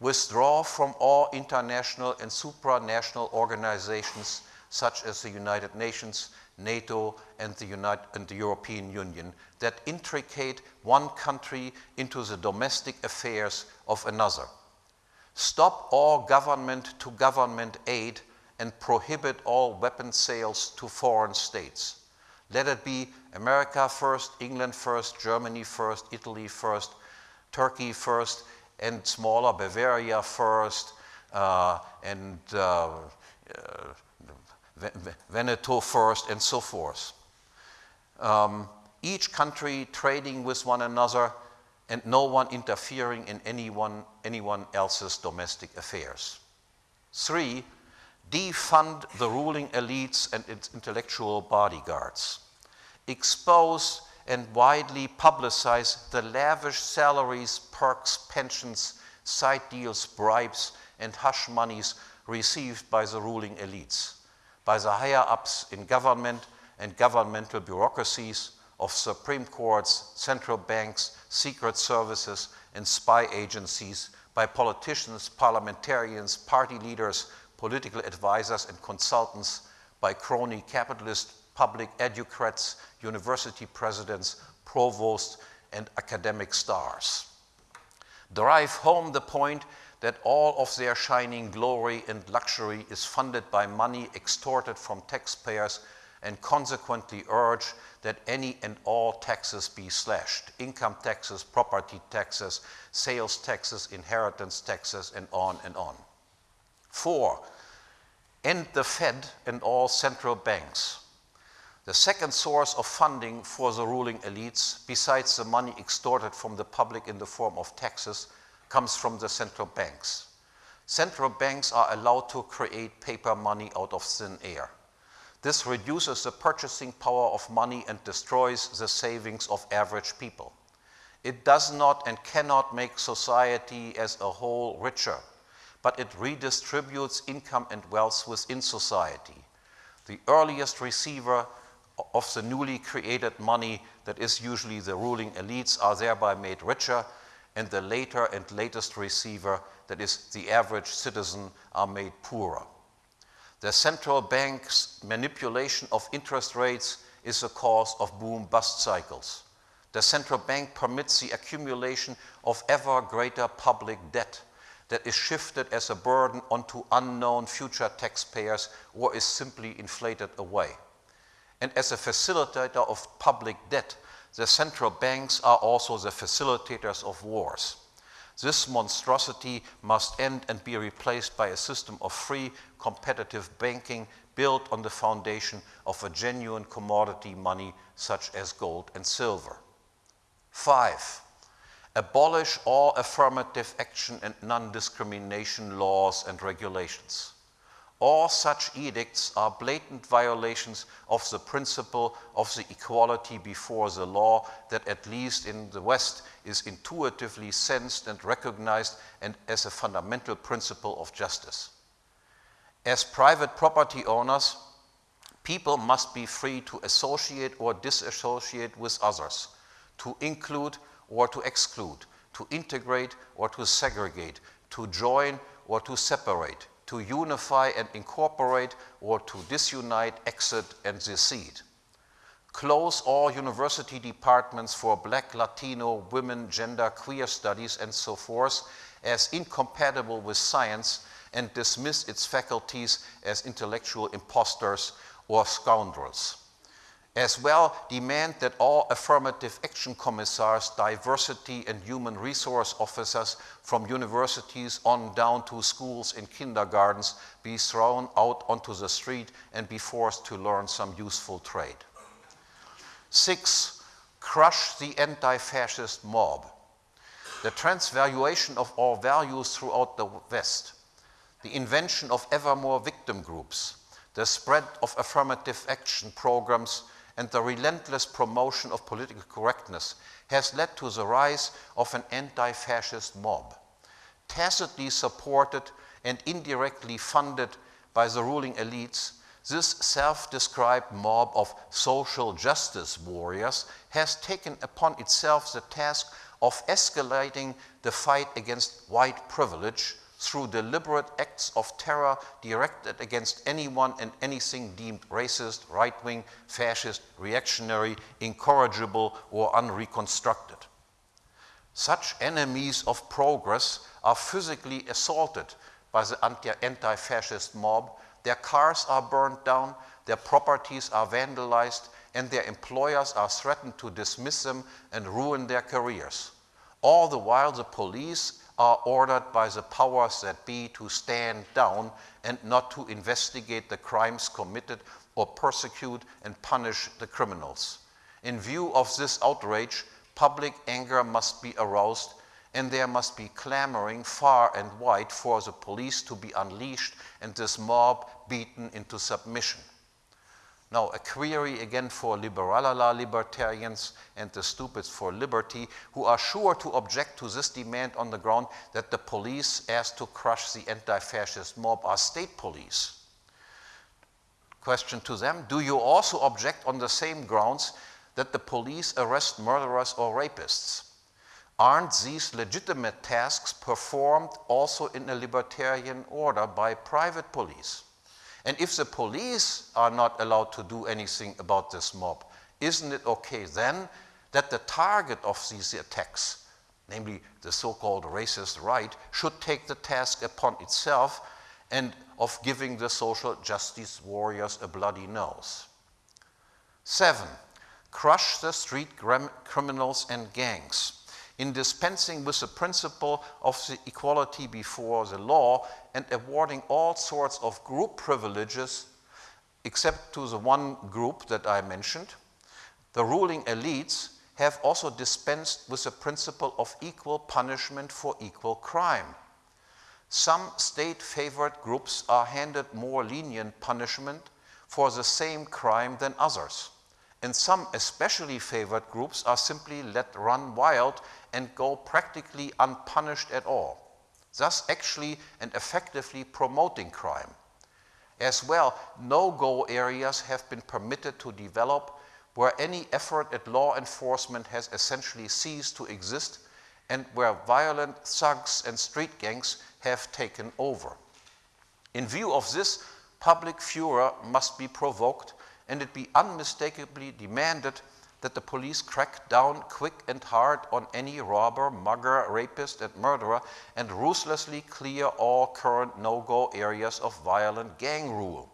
Withdraw from all international and supranational organizations such as the United Nations, NATO, and the, United, and the European Union that intricate one country into the domestic affairs of another. Stop all government to government aid and prohibit all weapon sales to foreign states. Let it be America first, England first, Germany first, Italy first, Turkey first, and smaller Bavaria first, uh, and uh, uh, Veneto first, and so forth. Um, each country trading with one another and no one interfering in anyone, anyone else's domestic affairs. Three, defund the ruling elites and its intellectual bodyguards. Expose and widely publicize the lavish salaries, perks, pensions, side deals, bribes, and hush monies received by the ruling elites by the higher ups in government and governmental bureaucracies of Supreme Courts, central banks, secret services, and spy agencies, by politicians, parliamentarians, party leaders, political advisors, and consultants, by crony capitalists, public educrats, university presidents, provosts, and academic stars. Drive home the point that all of their shining glory and luxury is funded by money extorted from taxpayers and consequently urge that any and all taxes be slashed income taxes, property taxes, sales taxes, inheritance taxes, and on and on. Four, end the Fed and all central banks. The second source of funding for the ruling elites, besides the money extorted from the public in the form of taxes, comes from the central banks. Central banks are allowed to create paper money out of thin air. This reduces the purchasing power of money and destroys the savings of average people. It does not and cannot make society as a whole richer, but it redistributes income and wealth within society. The earliest receiver of the newly created money that is usually the ruling elites are thereby made richer, and the later and latest receiver, that is the average citizen, are made poorer. The central bank's manipulation of interest rates is the cause of boom bust cycles. The central bank permits the accumulation of ever greater public debt that is shifted as a burden onto unknown future taxpayers or is simply inflated away. And as a facilitator of public debt, the central banks are also the facilitators of wars. This monstrosity must end and be replaced by a system of free, competitive banking built on the foundation of a genuine commodity money such as gold and silver. Five, abolish all affirmative action and non-discrimination laws and regulations. All such edicts are blatant violations of the principle of the equality before the law that at least in the West is intuitively sensed and recognized and as a fundamental principle of justice. As private property owners, people must be free to associate or disassociate with others, to include or to exclude, to integrate or to segregate, to join or to separate, to unify and incorporate or to disunite, exit, and secede. Close all university departments for black, Latino, women, gender, queer studies, and so forth as incompatible with science and dismiss its faculties as intellectual impostors or scoundrels as well demand that all affirmative action commissars, diversity and human resource officers from universities on down to schools and kindergartens be thrown out onto the street and be forced to learn some useful trade. Six, crush the anti-fascist mob. The transvaluation of all values throughout the West, the invention of ever more victim groups, the spread of affirmative action programs and the relentless promotion of political correctness has led to the rise of an anti-fascist mob, tacitly supported and indirectly funded by the ruling elites, this self-described mob of social justice warriors has taken upon itself the task of escalating the fight against white privilege through deliberate acts of terror directed against anyone and anything deemed racist, right wing, fascist, reactionary, incorrigible, or unreconstructed. Such enemies of progress are physically assaulted by the anti fascist mob. Their cars are burned down, their properties are vandalized, and their employers are threatened to dismiss them and ruin their careers. All the while, the police are ordered by the powers that be to stand down and not to investigate the crimes committed or persecute and punish the criminals. In view of this outrage, public anger must be aroused and there must be clamoring far and wide for the police to be unleashed and this mob beaten into submission. Now, a query again for liberalala libertarians and the stupids for liberty, who are sure to object to this demand on the ground that the police asked to crush the anti-fascist mob are state police. Question to them, do you also object on the same grounds that the police arrest murderers or rapists? Aren't these legitimate tasks performed also in a libertarian order by private police? And if the police are not allowed to do anything about this mob, isn't it okay then that the target of these attacks, namely the so-called racist right, should take the task upon itself and of giving the social justice warriors a bloody nose? Seven, crush the street criminals and gangs. In dispensing with the principle of the equality before the law and awarding all sorts of group privileges except to the one group that I mentioned, the ruling elites have also dispensed with the principle of equal punishment for equal crime. Some state favored groups are handed more lenient punishment for the same crime than others. And some especially favored groups are simply let run wild and go practically unpunished at all, thus actually and effectively promoting crime. As well, no-go areas have been permitted to develop where any effort at law enforcement has essentially ceased to exist and where violent thugs and street gangs have taken over. In view of this, public furor must be provoked and it be unmistakably demanded that the police crack down quick and hard on any robber, mugger, rapist, and murderer and ruthlessly clear all current no-go areas of violent gang rule.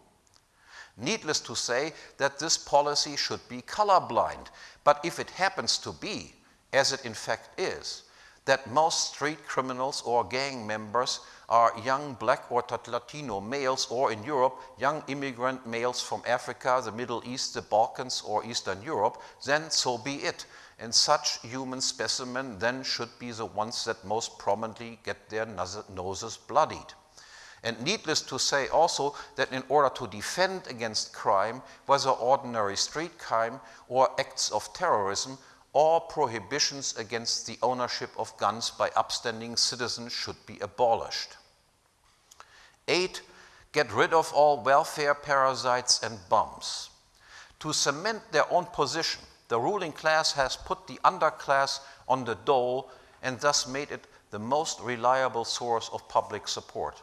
Needless to say that this policy should be colorblind, but if it happens to be, as it in fact is, that most street criminals or gang members are young black or Latino males, or in Europe, young immigrant males from Africa, the Middle East, the Balkans, or Eastern Europe, then so be it. And such human specimen then should be the ones that most prominently get their noses bloodied. And needless to say also that in order to defend against crime, whether ordinary street crime or acts of terrorism, all prohibitions against the ownership of guns by upstanding citizens should be abolished. Eight, get rid of all welfare parasites and bums. To cement their own position, the ruling class has put the underclass on the dole and thus made it the most reliable source of public support.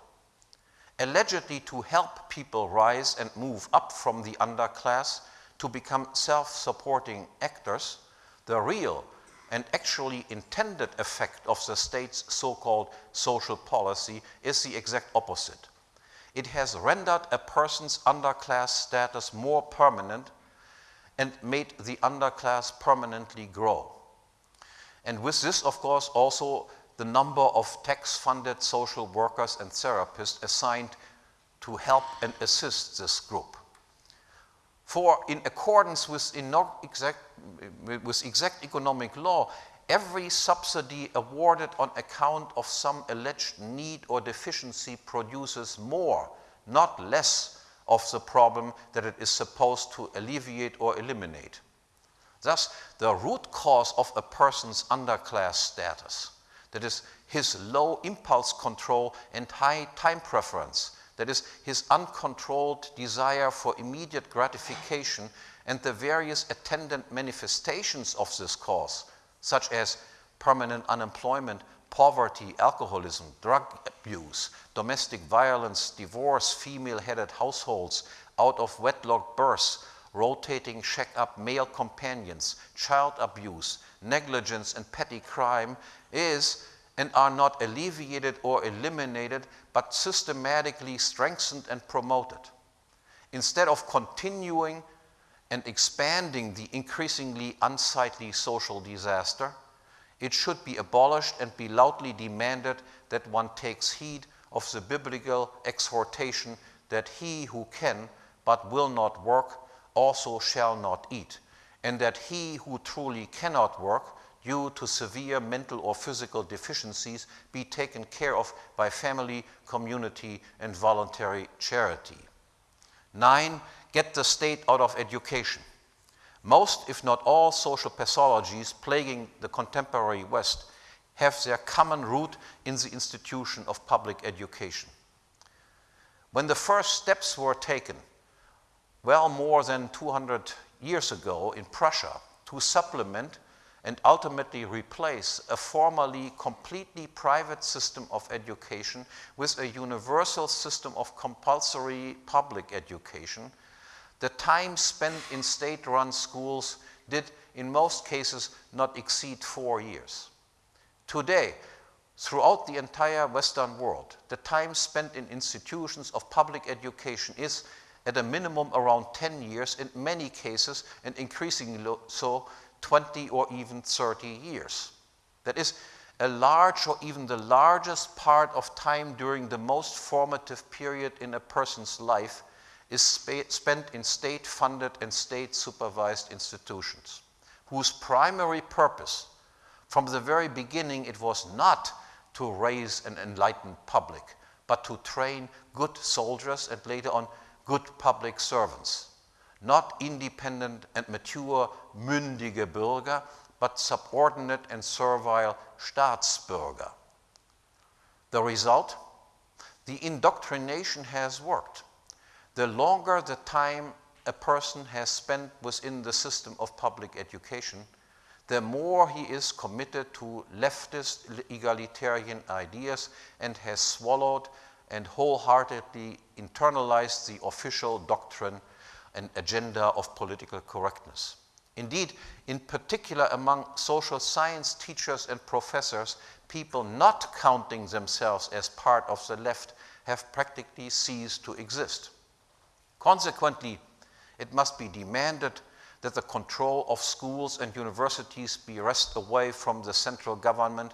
Allegedly to help people rise and move up from the underclass to become self-supporting actors, the real and actually intended effect of the state's so-called social policy is the exact opposite. It has rendered a person's underclass status more permanent and made the underclass permanently grow. And with this, of course, also the number of tax-funded social workers and therapists assigned to help and assist this group. For in accordance with, exact, with exact economic law, every subsidy awarded on account of some alleged need or deficiency produces more, not less, of the problem that it is supposed to alleviate or eliminate. Thus, the root cause of a person's underclass status, that is, his low impulse control and high time preference, that is, his uncontrolled desire for immediate gratification and the various attendant manifestations of this cause, such as permanent unemployment, poverty, alcoholism, drug abuse, domestic violence, divorce, female-headed households, out-of-wedlock births, rotating shack-up male companions, child abuse, negligence, and petty crime is and are not alleviated or eliminated, but systematically strengthened and promoted. Instead of continuing and expanding the increasingly unsightly social disaster, it should be abolished and be loudly demanded that one takes heed of the biblical exhortation that he who can but will not work also shall not eat, and that he who truly cannot work due to severe mental or physical deficiencies be taken care of by family, community, and voluntary charity. Nine, get the state out of education. Most, if not all, social pathologies plaguing the contemporary West have their common root in the institution of public education. When the first steps were taken, well more than 200 years ago in Prussia, to supplement and ultimately replace a formerly completely private system of education with a universal system of compulsory public education, the time spent in state-run schools did in most cases not exceed four years. Today, throughout the entire Western world, the time spent in institutions of public education is at a minimum around 10 years, in many cases, and increasingly so, 20 or even 30 years. That is, a large or even the largest part of time during the most formative period in a person's life is spent in state funded and state supervised institutions, whose primary purpose, from the very beginning, it was not to raise an enlightened public, but to train good soldiers and later on good public servants. Not independent and mature, mündige Bürger, but subordinate and servile Staatsbürger. The result? The indoctrination has worked. The longer the time a person has spent within the system of public education, the more he is committed to leftist egalitarian ideas and has swallowed and wholeheartedly internalized the official doctrine and agenda of political correctness. Indeed, in particular among social science teachers and professors, people not counting themselves as part of the left have practically ceased to exist. Consequently, it must be demanded that the control of schools and universities be wrested away from the central government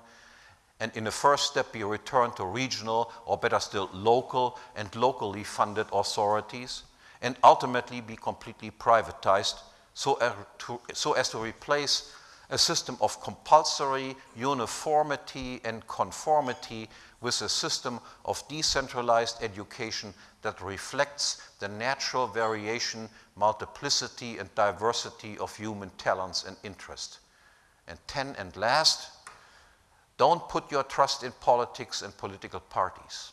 and in the first step be returned to regional or better still local and locally funded authorities and ultimately be completely privatized so, uh, to, so as to replace a system of compulsory uniformity and conformity with a system of decentralized education that reflects the natural variation, multiplicity, and diversity of human talents and interests. And ten and last, don't put your trust in politics and political parties.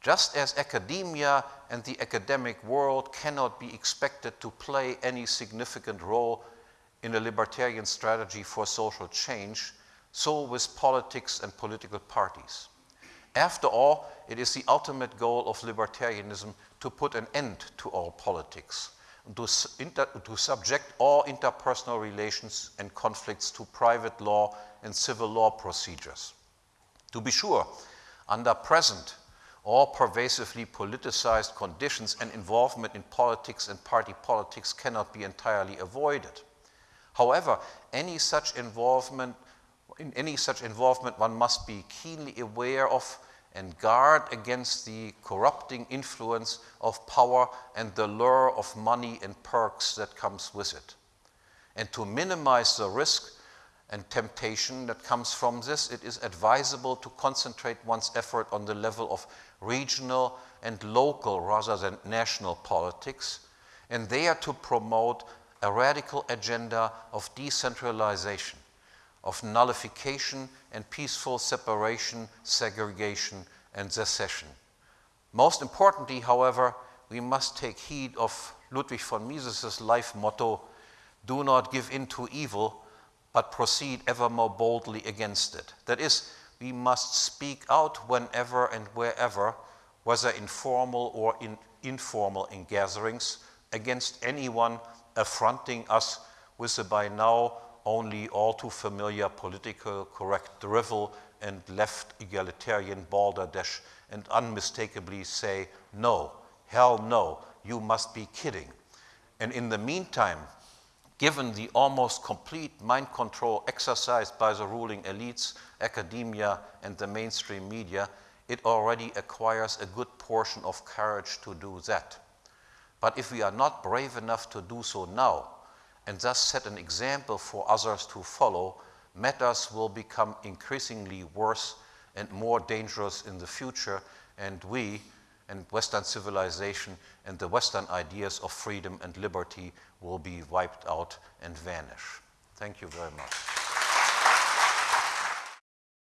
Just as academia and the academic world cannot be expected to play any significant role in a libertarian strategy for social change, so with politics and political parties. After all, it is the ultimate goal of libertarianism to put an end to all politics, to, to subject all interpersonal relations and conflicts to private law and civil law procedures. To be sure, under present or pervasively politicized conditions and involvement in politics and party politics cannot be entirely avoided. However, any such involvement, in any such involvement, one must be keenly aware of and guard against the corrupting influence of power and the lure of money and perks that comes with it. And to minimize the risk and temptation that comes from this, it is advisable to concentrate one's effort on the level of regional and local rather than national politics, and there to promote a radical agenda of decentralization, of nullification and peaceful separation, segregation, and secession. Most importantly, however, we must take heed of Ludwig von Mises's life motto, do not give in to evil, but proceed ever more boldly against it. That is, we must speak out whenever and wherever, whether informal or in informal in gatherings, against anyone affronting us with the by now only all too familiar political correct drivel and left egalitarian balderdash and unmistakably say, no, hell no, you must be kidding. And in the meantime, given the almost complete mind control exercised by the ruling elites, academia, and the mainstream media, it already acquires a good portion of courage to do that. But if we are not brave enough to do so now, and thus set an example for others to follow, matters will become increasingly worse and more dangerous in the future, and we, and Western civilization and the Western ideas of freedom and liberty will be wiped out and vanish. Thank you very much.